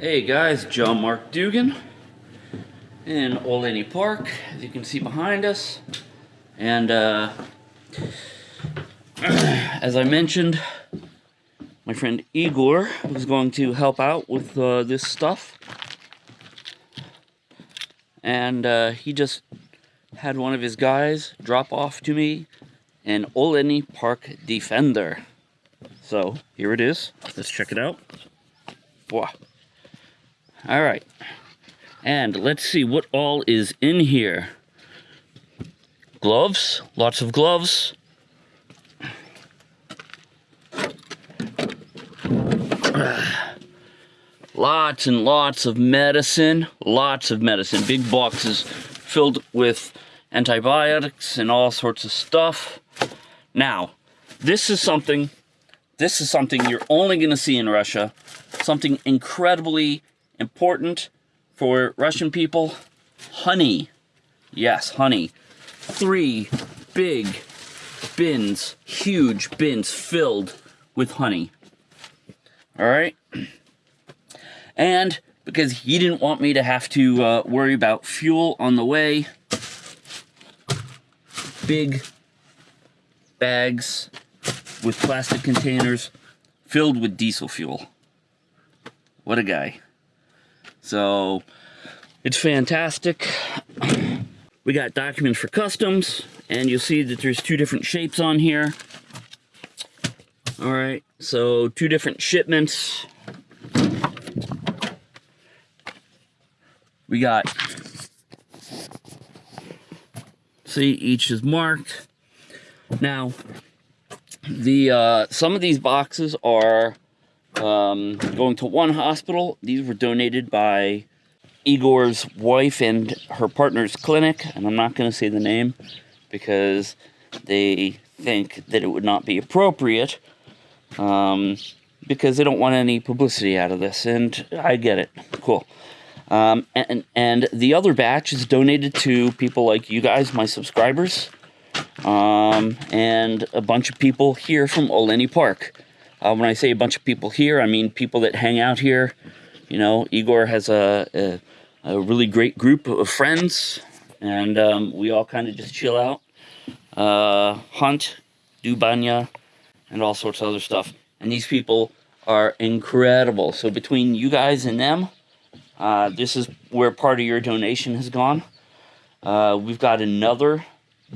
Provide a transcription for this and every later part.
Hey guys, John Mark Dougan in Olenni Park, as you can see behind us. And uh, as I mentioned, my friend Igor was going to help out with uh, this stuff. And uh, he just had one of his guys drop off to me an Olenni Park Defender. So here it is. Let's check it out. Wow. All right. And let's see what all is in here. Gloves, lots of gloves. lots and lots of medicine, lots of medicine, big boxes filled with antibiotics and all sorts of stuff. Now, this is something, this is something you're only going to see in Russia, something incredibly important for Russian people, honey. Yes, honey. Three big bins, huge bins filled with honey. All right? And because he didn't want me to have to uh, worry about fuel on the way, big bags with plastic containers filled with diesel fuel. What a guy. So, it's fantastic. We got documents for customs, and you'll see that there's two different shapes on here. All right, so two different shipments. We got, see, each is marked. Now, the uh, some of these boxes are um, going to one hospital. These were donated by Igor's wife and her partner's clinic, and I'm not going to say the name because they think that it would not be appropriate um, because they don't want any publicity out of this, and I get it. Cool. Um, and, and the other batch is donated to people like you guys, my subscribers, um, and a bunch of people here from Olenni Park. Uh, when I say a bunch of people here, I mean people that hang out here. You know, Igor has a, a, a really great group of friends, and um, we all kind of just chill out, uh, hunt, do banya, and all sorts of other stuff. And these people are incredible. So between you guys and them, uh, this is where part of your donation has gone. Uh, we've got another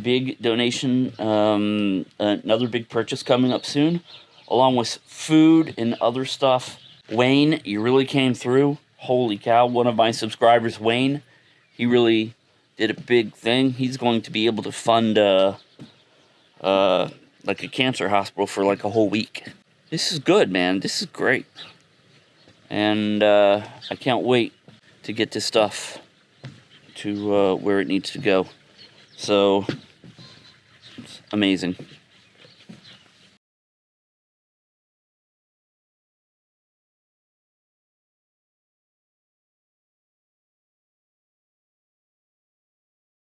big donation, um, another big purchase coming up soon, along with food and other stuff. Wayne, you really came through. Holy cow, one of my subscribers, Wayne, he really did a big thing. He's going to be able to fund uh, uh, like a cancer hospital for like a whole week. This is good, man. This is great and uh, I can't wait to get this stuff to uh, where it needs to go. So, it's amazing.